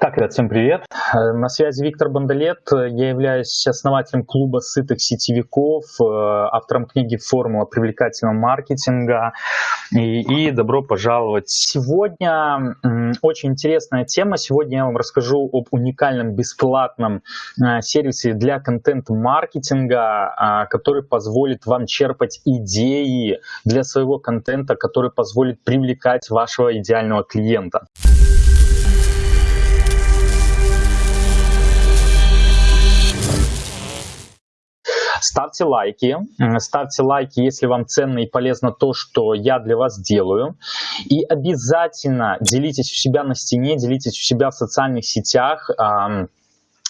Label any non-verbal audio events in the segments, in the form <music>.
Так, ребят, всем привет. Э, на связи Виктор Бондолет. Я являюсь основателем клуба сытых сетевиков, э, автором книги «Формула привлекательного маркетинга». И, и добро пожаловать. Сегодня очень интересная тема. Сегодня я вам расскажу об уникальном бесплатном э, сервисе для контент-маркетинга, который позволит вам черпать идеи для своего контента, который позволит привлекать вашего идеального клиента. Ставьте лайки, ставьте лайки, если вам ценно и полезно то, что я для вас делаю. И обязательно делитесь у себя на стене, делитесь у себя в социальных сетях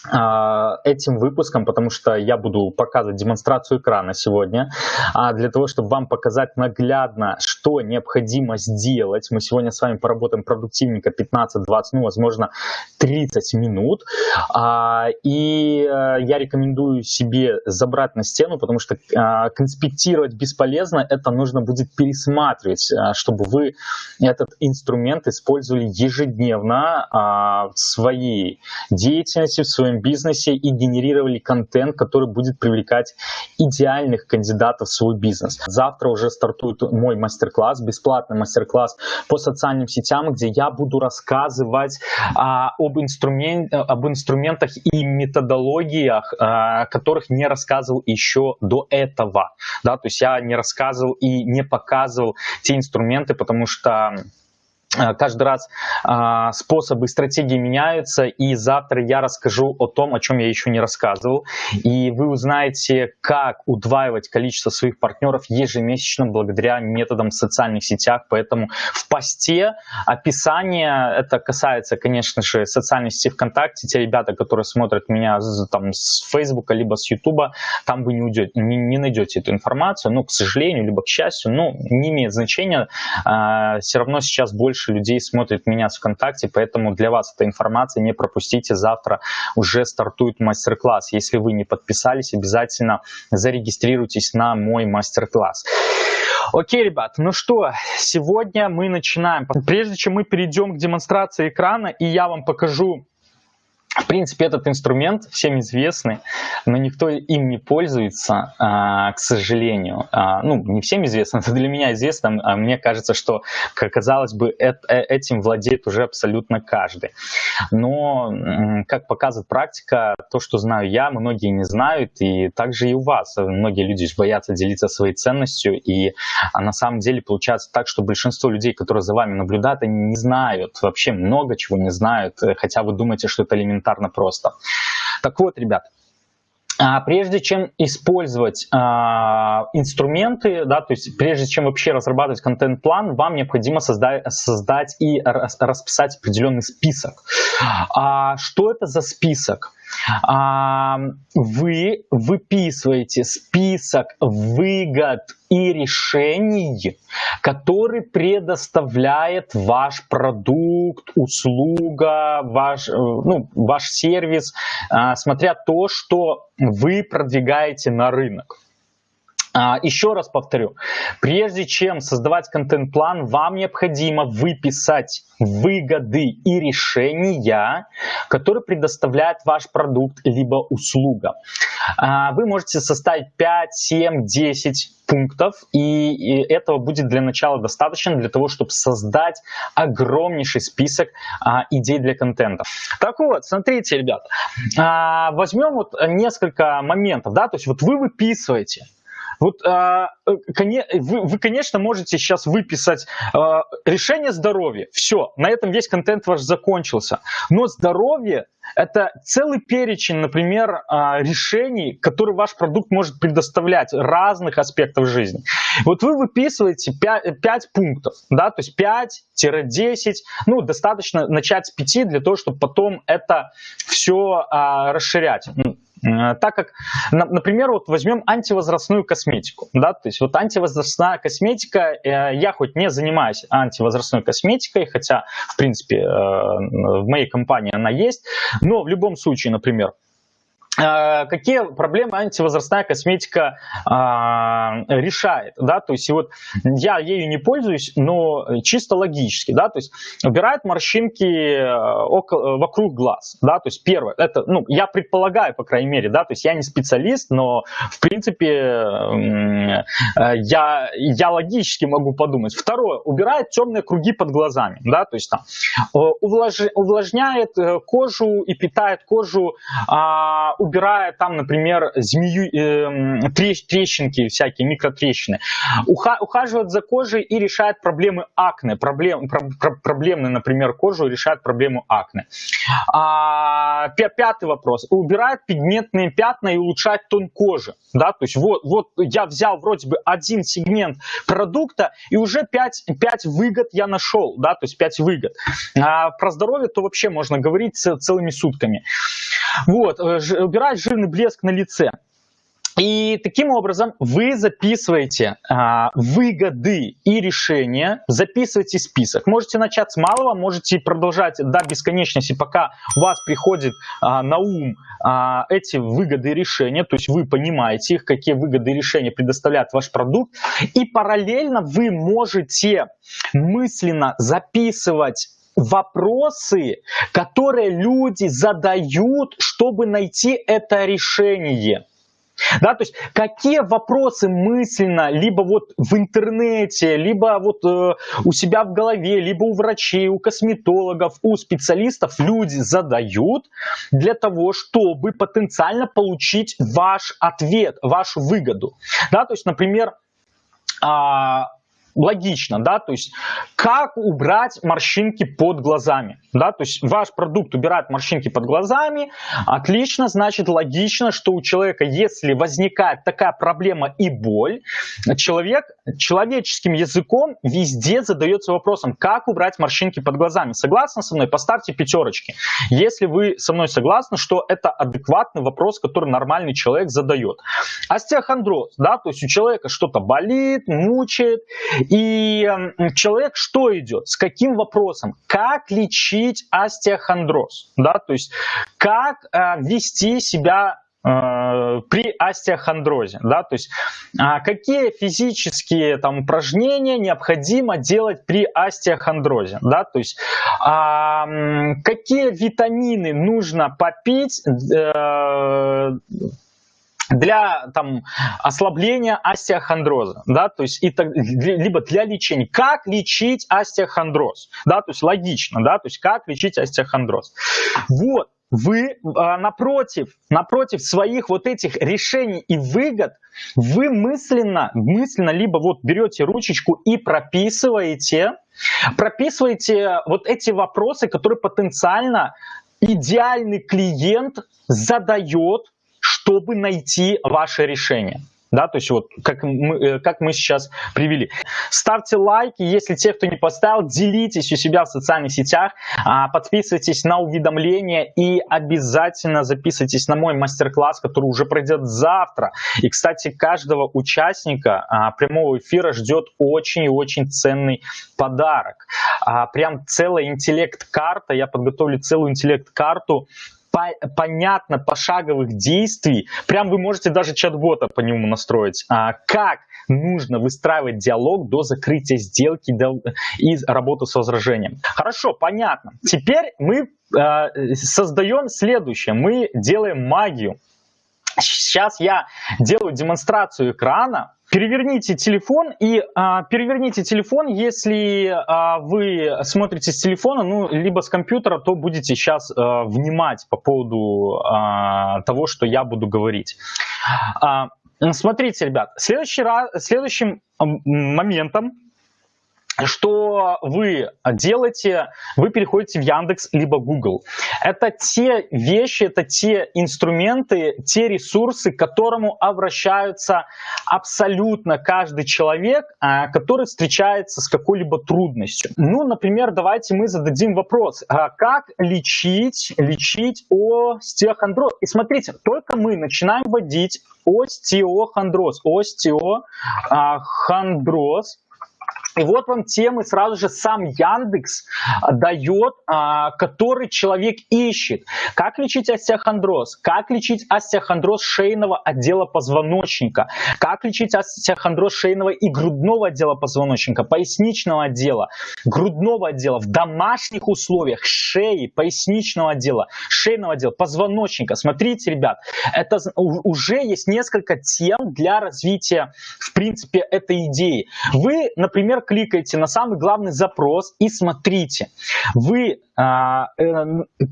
этим выпуском, потому что я буду показывать демонстрацию экрана сегодня, а для того, чтобы вам показать наглядно, что необходимо сделать. Мы сегодня с вами поработаем продуктивненько 15-20, ну, возможно, 30 минут. А, и э, я рекомендую себе забрать на стену, потому что конспектировать бесполезно, это нужно будет пересматривать, чтобы вы этот инструмент использовали ежедневно в своей деятельности, в своем своем бизнесе и генерировали контент, который будет привлекать идеальных кандидатов в свой бизнес. Завтра уже стартует мой мастер-класс, бесплатный мастер-класс по социальным сетям, где я буду рассказывать а, об, инструмент, об инструментах и методологиях, а, которых не рассказывал еще до этого. Да, то есть я не рассказывал и не показывал те инструменты, потому что каждый раз э, способы и стратегии меняются, и завтра я расскажу о том, о чем я еще не рассказывал, и вы узнаете, как удваивать количество своих партнеров ежемесячно благодаря методам в социальных сетях, поэтому в посте описание, это касается, конечно же, социальной сети ВКонтакте, те ребята, которые смотрят меня там с Фейсбука, либо с Ютуба, там вы не, уйдете, не, не найдете эту информацию, ну, к сожалению, либо к счастью, ну, не имеет значения, э, все равно сейчас больше больше людей смотрит меня в ВКонтакте, поэтому для вас эта информация, не пропустите, завтра уже стартует мастер-класс. Если вы не подписались, обязательно зарегистрируйтесь на мой мастер-класс. Окей, ребят, ну что, сегодня мы начинаем. Прежде чем мы перейдем к демонстрации экрана, и я вам покажу в принципе, этот инструмент всем известный, но никто им не пользуется, а, к сожалению. А, ну, не всем известно, <laughs> это для меня известно, а мне кажется, что, казалось бы, э, этим владеет уже абсолютно каждый. Но, как показывает практика, то, что знаю я, многие не знают, и также и у вас. Многие люди боятся делиться своей ценностью, и на самом деле получается так, что большинство людей, которые за вами наблюдают, они не знают, вообще много чего не знают, хотя вы думаете, что это элементарно элементарно просто. Так вот, ребят, а, Прежде чем использовать а, инструменты, да, то есть прежде чем вообще разрабатывать контент-план, вам необходимо создать, создать и расписать определенный список. А, что это за список? Вы выписываете список выгод и решений, который предоставляет ваш продукт, услуга, ваш, э, ну, ваш сервис, а, смотря то, что вы продвигаете на рынок. А, еще раз повторю, прежде чем создавать контент-план, вам необходимо выписать выгоды и решения, которые предоставляет ваш продукт либо услуга. А, вы можете составить 5, 7, 10 пунктов, и этого будет для начала достаточно для того, чтобы создать огромнейший список а, идей для контента. Так вот, смотрите, ребят, возьмем вот несколько моментов, да, то есть вот вы выписываете, вот а, э, вы, вы, конечно, можете сейчас выписать а, решение здоровья. Все, на этом весь контент ваш закончился. Но здоровье это целый перечень, например, а, решений, которые ваш продукт может предоставлять разных аспектов жизни. Вот вы выписываете 5, 5 пунктов, да, то есть 5-10, ну, достаточно начать с 5 для того, чтобы потом это все расширять. Э, так как, например, вот возьмем антивозрастную косметику, да, то есть вот антивозрастная косметика, э, я хоть не занимаюсь антивозрастной косметикой, хотя, в принципе, э, в моей компании она есть, но в любом случае, например, какие проблемы антивозрастная косметика а, решает, да, то есть вот я ею не пользуюсь, но чисто логически, да, то есть убирает морщинки э, около, вокруг глаз, да, то есть первое, это, ну, я предполагаю, по крайней мере, да, то есть я не специалист, но в принципе э, я, я логически могу подумать. Второе, убирает темные круги под глазами, да, то есть там увлаж, увлажняет кожу и питает кожу а, убирая там, например, змею, э, трещинки всякие, микротрещины, уха, ухаживает за кожей и решает проблемы акне, проблем, про, про, проблемные, например, кожу решает проблему акне. А, пятый вопрос. Убирает пигментные пятна и улучшает тон кожи. Да? То есть вот, вот я взял вроде бы один сегмент продукта и уже 5, 5 выгод я нашел, да, то есть 5 выгод. А про здоровье то вообще можно говорить целыми сутками. Вот, э, убирать жирный блеск на лице. И таким образом вы записываете а, выгоды и решения, записываете список. Можете начать с малого, можете продолжать до бесконечности, пока у вас приходит а, на ум а, эти выгоды и решения, то есть вы понимаете их, какие выгоды и решения предоставляет ваш продукт. И параллельно вы можете мысленно записывать вопросы, которые люди задают, чтобы найти это решение. Да, то есть какие вопросы мысленно, либо вот в интернете, либо вот э, у себя в голове, либо у врачей, у косметологов, у специалистов люди задают для того, чтобы потенциально получить ваш ответ, вашу выгоду. Да, то есть, например, а, логично, да, то есть как убрать морщинки под глазами, да, то есть ваш продукт убирает морщинки под глазами, отлично, значит логично, что у человека, если возникает такая проблема и боль, человек человеческим языком везде задается вопросом, как убрать морщинки под глазами. Согласны со мной? Поставьте пятерочки. Если вы со мной согласны, что это адекватный вопрос, который нормальный человек задает. Остеохондроз, да, то есть у человека что-то болит, мучает, и человек что идет? С каким вопросом? Как лечить остеохондроз? Да, то есть как э, вести себя э, при остеохондрозе, да, то есть а, какие физические там упражнения необходимо делать при остеохондрозе, да, то есть а, какие витамины нужно попить э, для там, ослабления остеохондроза, да, то есть и либо для лечения. Как лечить остеохондроз, да, то есть логично, да, то есть как лечить остеохондроз. Вот, вы а, напротив, напротив своих вот этих решений и выгод, вы мысленно, мысленно либо вот берете ручечку и прописываете, прописываете вот эти вопросы, которые потенциально идеальный клиент задает чтобы найти ваше решение. Да, то есть вот как мы, э, как мы сейчас привели. Ставьте лайки, если те, кто не поставил, делитесь у себя в социальных сетях, а, подписывайтесь на уведомления и обязательно записывайтесь на мой мастер-класс, который уже пройдет завтра. И, кстати, каждого участника а, прямого эфира ждет очень и очень ценный подарок. А, прям целая интеллект-карта, я подготовлю целую интеллект-карту по понятно пошаговых действий, прям вы можете даже чат-бота по нему настроить, а, как нужно выстраивать диалог до закрытия сделки и работы с возражением. Хорошо, понятно. Теперь мы э, создаем следующее. Мы делаем магию. Сейчас я делаю демонстрацию экрана, Переверните телефон и а, переверните телефон, если а, вы смотрите с телефона, ну, либо с компьютера, то будете сейчас а, внимать по поводу а, того, что я буду говорить. А, смотрите, ребят, следующий раз, следующим моментом что вы делаете, вы переходите в Яндекс либо Google. Это те вещи, это те инструменты, те ресурсы, к которому обращаются абсолютно каждый человек, а, который встречается с какой-либо трудностью. Ну, например, давайте мы зададим вопрос, а как лечить, лечить остеохондроз? И смотрите, только мы начинаем вводить остеохондроз, остеохондроз, И вот вам темы сразу же сам Яндекс а, дает, а, который человек ищет. Как лечить остеохондроз? Как лечить остеохондроз шейного отдела позвоночника? Как лечить остеохондроз шейного и грудного отдела позвоночника, поясничного отдела, грудного отдела в домашних условиях, шеи, поясничного отдела, шейного отдела, позвоночника. Смотрите, ребят, это уже есть несколько тем для развития, в принципе, этой идеи. Вы, например, кликаете на самый главный запрос и смотрите. Вы а, э,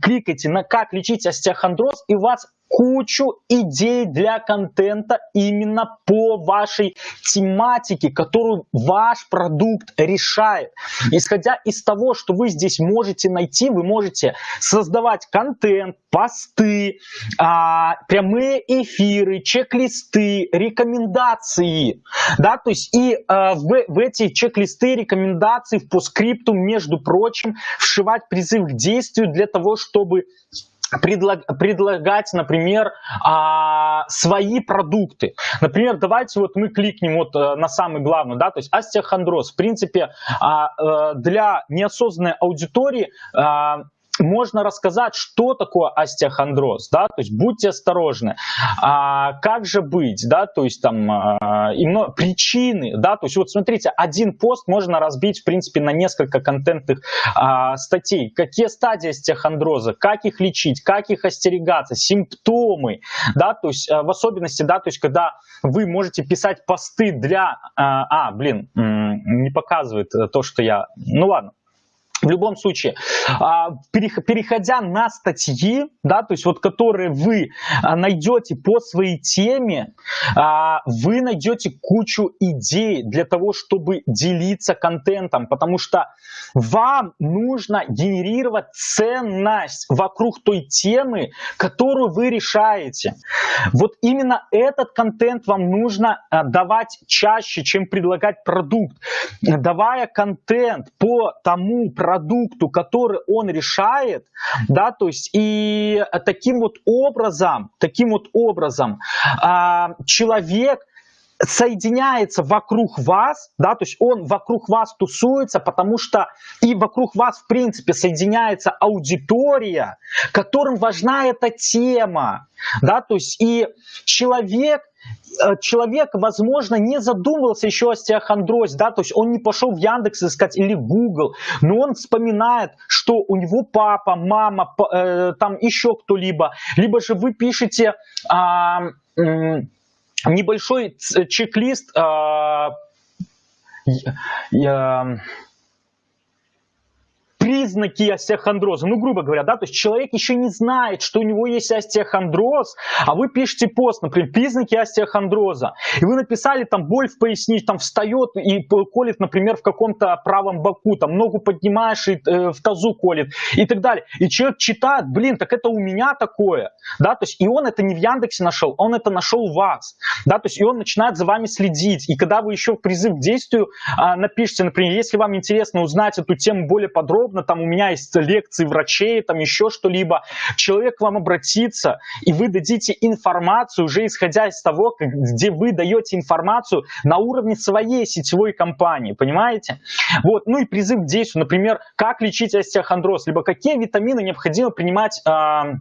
кликаете на «Как лечить остеохондроз» и у вас кучу идей для контента именно по вашей тематике, которую ваш продукт решает. Исходя из того, что вы здесь можете найти, вы можете создавать контент, посты, а, прямые эфиры, чек-листы, рекомендации. Да, то есть и а, в, эти чек-листы, рекомендации, в постскрипту, между прочим, вшивать призыв к действию для того, чтобы предлаг, предлагать, например, а, свои продукты. Например, давайте вот мы кликнем вот э, на самый главный, да, то есть остеохондроз. В принципе, а, а, для неосознанной аудитории а, можно рассказать, что такое остеохондроз, да, то есть будьте осторожны, а, как же быть, да, то есть там а, и много, причины, да, то есть вот смотрите, один пост можно разбить, в принципе, на несколько контентных а, статей, какие стадии остеохондроза, как их лечить, как их остерегаться, симптомы, да, то есть а, в особенности, да, то есть когда вы можете писать посты для, а, а блин, не показывает то, что я, ну ладно, в любом случае, а, переходя на статьи, да, то есть вот которые вы а, найдете по своей теме, а, вы найдете кучу идей для того, чтобы делиться контентом, потому что вам нужно генерировать ценность вокруг той темы, которую вы решаете. Вот именно этот контент вам нужно давать чаще, чем предлагать продукт. Давая контент по тому продукту, продукту, который он решает, да, то есть и таким вот образом, таким вот образом а, человек соединяется вокруг вас, да, то есть он вокруг вас тусуется, потому что и вокруг вас, в принципе, соединяется аудитория, которым важна эта тема, да, то есть и человек, Э, человек, возможно, не задумывался еще о стеохондрозе, да, то есть он не пошел в Яндекс искать или Google, но он вспоминает, что у него папа, мама, э, там еще кто-либо, либо же вы пишете э, небольшой чек-лист, э, признаки остеохондроза, ну, грубо говоря, да, то есть человек еще не знает, что у него есть остеохондроз, а вы пишете пост, например, признаки остеохондроза, и вы написали там боль в пояснице, там встает и колет, например, в каком-то правом боку, там ногу поднимаешь и э, в тазу колет и так далее. И человек читает, блин, так это у меня такое, да, то есть и он это не в Яндексе нашел, он это нашел у вас, да, то есть и он начинает за вами следить, и когда вы еще призыв к действию э, напишите, например, если вам интересно узнать эту тему более подробно, угодно, там у меня есть лекции врачей, там еще что-либо, человек к вам обратится, и вы дадите информацию, уже исходя из того, где вы даете информацию на уровне своей сетевой компании, понимаете? Вот, ну и призыв к действию, например, как лечить остеохондроз, либо какие витамины необходимо принимать а,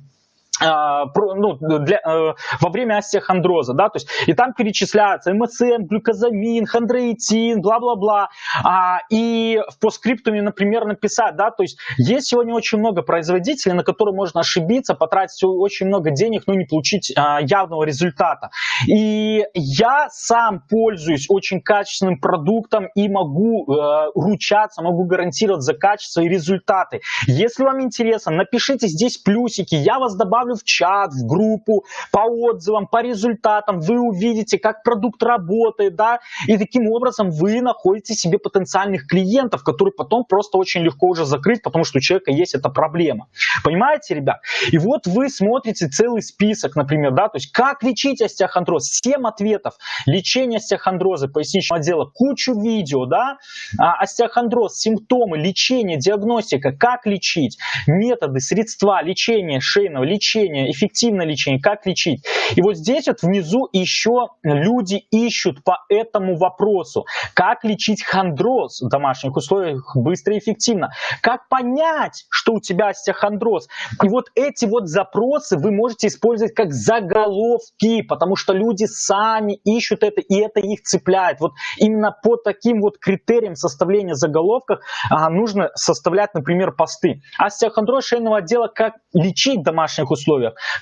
ну, для, э, во время остеохондроза, да, то есть и там перечисляются МСМ, глюкозамин, хондроитин, бла-бла-бла, а, и в постскриптуме, например, написать, да, то есть есть сегодня очень много производителей, на которые можно ошибиться, потратить очень много денег, но не получить а, явного результата. И я сам пользуюсь очень качественным продуктом и могу э, ручаться, могу гарантировать за качество и результаты. Если вам интересно, напишите здесь плюсики, я вас добавлю добавлю в чат, в группу, по отзывам, по результатам, вы увидите, как продукт работает, да, и таким образом вы находите себе потенциальных клиентов, которые потом просто очень легко уже закрыть, потому что у человека есть эта проблема. Понимаете, ребят? И вот вы смотрите целый список, например, да, то есть как лечить остеохондроз, 7 ответов, лечение остеохондроза поясничного отдела, кучу видео, да, а, остеохондроз, симптомы, лечение, диагностика, как лечить, методы, средства лечения шейного, лечения, лечение, эффективное лечение, как лечить. И вот здесь вот внизу еще люди ищут по этому вопросу, как лечить хондроз в домашних условиях быстро и эффективно, как понять, что у тебя остеохондроз. И вот эти вот запросы вы можете использовать как заголовки, потому что люди сами ищут это, и это их цепляет. Вот именно по таким вот критериям составления заголовков а, нужно составлять, например, посты. Остеохондроз шейного отдела, как лечить в домашних условиях,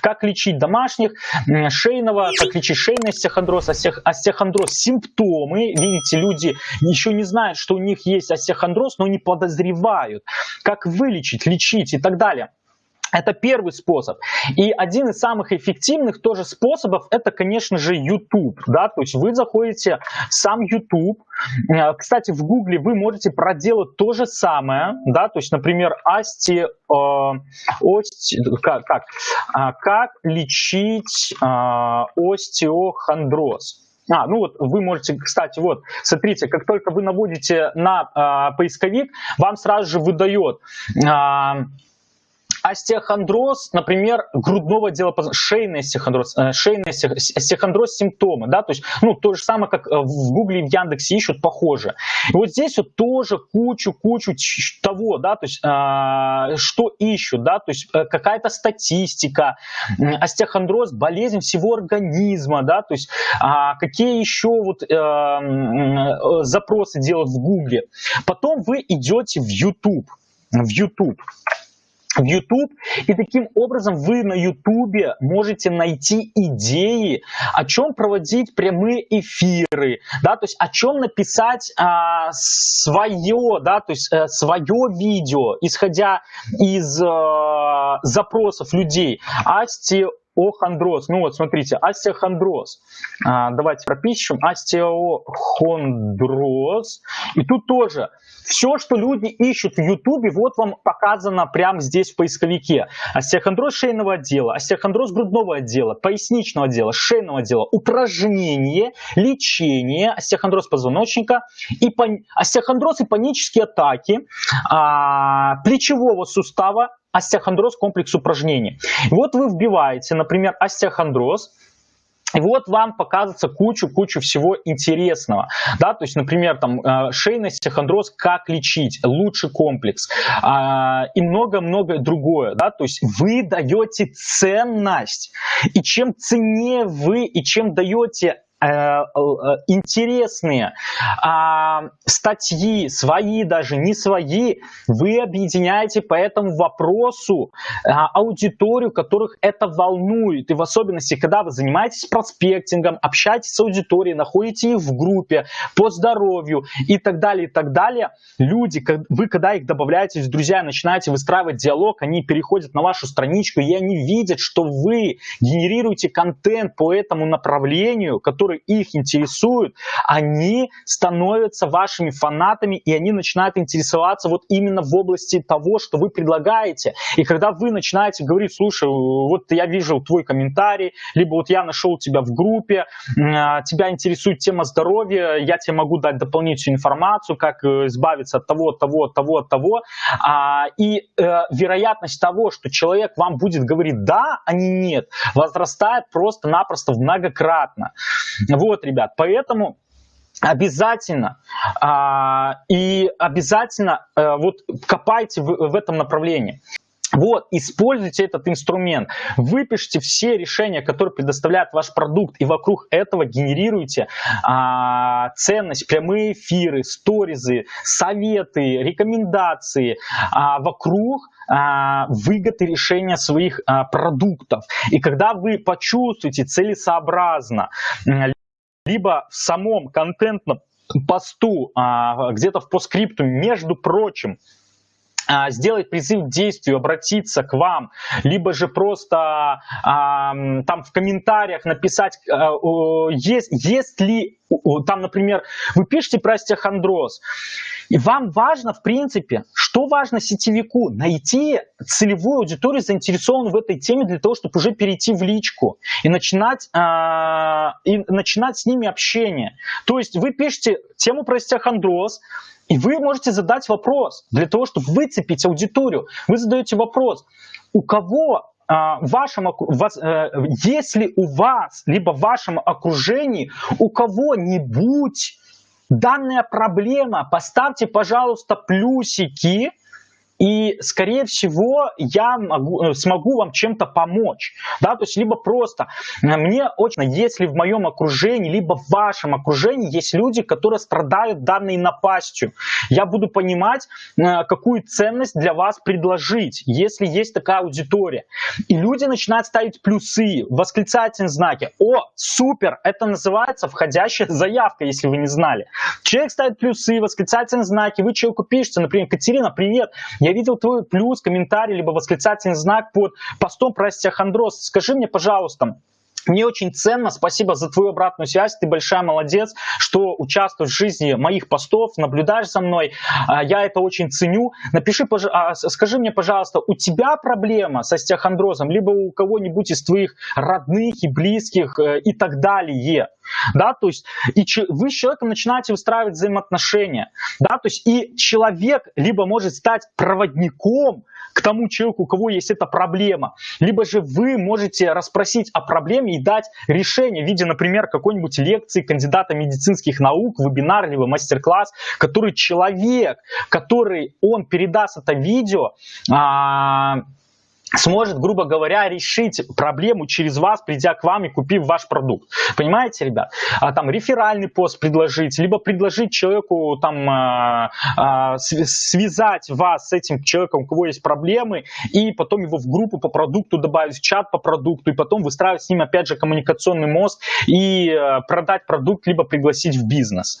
как лечить домашних, шейного, как лечить шейный остеохондроз, остеохондроз, симптомы. Видите, люди еще не знают, что у них есть остеохондроз, но не подозревают, как вылечить, лечить и так далее. Это первый способ. И один из самых эффективных тоже способов, это, конечно же, YouTube. Да? То есть вы заходите в сам YouTube. Э, кстати, в Гугле вы можете проделать то же самое. Да? То есть, например, асти, э, ости, как, как, как лечить э, остеохондроз. А, ну вот вы можете, кстати, вот, смотрите, как только вы наводите на э, поисковик, вам сразу же выдает э, остеохондроз, например, грудного отдела, шейный остеохондроз, э, шейный остеохондроз симптомы, да, то есть, ну, то же самое, как э, в Гугле и в Яндексе ищут, похоже. И вот здесь вот тоже кучу-кучу того, да, то есть, э, что ищут, да, то есть, э, какая-то статистика, остеохондроз, болезнь всего организма, да, то есть, э, какие еще вот э, запросы делают в Гугле. Потом вы идете в YouTube, в YouTube в YouTube, и таким образом вы на YouTube можете найти идеи, о чем проводить прямые эфиры, да, то есть о чем написать а, свое, да, то есть а, свое видео, исходя из а, запросов людей. Асти остеохондроз. Ну вот, смотрите, остеохондроз. А, давайте пропишем. Остеохондроз. И тут тоже все, что люди ищут в Ютубе, вот вам показано прямо здесь в поисковике. Остеохондроз шейного отдела, остеохондроз грудного отдела, поясничного отдела, шейного отдела, упражнение, лечение, остеохондроз позвоночника, и пан... остеохондроз и панические атаки а, плечевого сустава, остеохондроз комплекс упражнений. Вот вы вбиваете, например, остеохондроз, и вот вам показывается кучу-кучу всего интересного. Да? То есть, например, там, э, шейный остеохондроз, как лечить, лучший комплекс а, и много-много другое. Да? То есть вы даете ценность. И чем ценнее вы, и чем даете интересные а, статьи, свои даже, не свои, вы объединяете по этому вопросу а, аудиторию, которых это волнует. И в особенности, когда вы занимаетесь проспектингом, общаетесь с аудиторией, находите их в группе по здоровью и так далее, и так далее, люди, вы когда их добавляете в друзья, начинаете выстраивать диалог, они переходят на вашу страничку, и они видят, что вы генерируете контент по этому направлению, который которые их интересуют, они становятся вашими фанатами, и они начинают интересоваться вот именно в области того, что вы предлагаете. И когда вы начинаете говорить, слушай, вот я вижу твой комментарий, либо вот я нашел тебя в группе, а, тебя интересует тема здоровья, я тебе могу дать дополнительную информацию, как э, избавиться от того, от того, от того, от того. А, и э, вероятность того, что человек вам будет говорить да, а не нет, возрастает просто-напросто многократно. <laughs> Вот, ребят, поэтому обязательно а, и обязательно а, вот копайте в этом направлении. Вот, используйте этот инструмент, выпишите все решения, которые предоставляет ваш продукт, и вокруг этого генерируйте а, ценность, прямые эфиры, сторизы, советы, рекомендации а, вокруг а, выгоды решения своих а, продуктов. И когда вы почувствуете целесообразно, либо в самом контентном посту, а, где-то в постскрипту, между прочим, сделать призыв к действию, обратиться к вам, либо же просто а, там в комментариях написать, а, есть, есть ли, там, например, вы пишете про остеохондроз, и вам важно, в принципе, что важно сетевику? Найти целевую аудиторию, заинтересованную в этой теме, для того, чтобы уже перейти в личку и начинать, э, и начинать с ними общение. То есть вы пишете тему про остеохондроз, и вы можете задать вопрос для того, чтобы выцепить аудиторию. Вы задаете вопрос, у кого а, в вашем, э, если у вас, либо в вашем окружении у кого-нибудь данная проблема, поставьте, пожалуйста, плюсики, и, скорее всего, я могу, э, смогу вам чем-то помочь. Да? То есть, либо просто э, мне очень, если в моем окружении, либо в вашем окружении есть люди, которые страдают данной напастью, я буду понимать, э, какую ценность для вас предложить, если есть такая аудитория. И люди начинают ставить плюсы, восклицательные знаки. О, супер! Это называется входящая заявка, если вы не знали. Человек ставит плюсы, восклицательные знаки, вы человеку пишете, например, Катерина, привет, я видел твой плюс, комментарий, либо восклицательный знак под постом про остеохондроз. Скажи мне, пожалуйста, мне очень ценно, спасибо за твою обратную связь, ты большая молодец, что участвуешь в жизни моих постов, наблюдаешь за мной, а, я это очень ценю. Напиши, а, скажи мне, пожалуйста, у тебя проблема с остеохондрозом, либо у кого-нибудь из твоих родных и близких э, и так далее. Да, то есть и вы с человеком начинаете выстраивать взаимоотношения, да, то есть и человек либо может стать проводником к тому человеку, у кого есть эта проблема. Либо же вы можете расспросить о проблеме и дать решение в виде, например, какой-нибудь лекции кандидата медицинских наук, вебинар, либо мастер-класс, который человек, который он передаст это видео, а, сможет, грубо говоря, решить проблему через вас, придя к вам и купив ваш продукт. Понимаете, ребят? А, там реферальный пост предложить, либо предложить человеку там а, а, связать вас с этим человеком, у кого есть проблемы, и потом его в группу по продукту добавить, в чат по продукту, и потом выстраивать с ним опять же коммуникационный мост и а, продать продукт, либо пригласить в бизнес.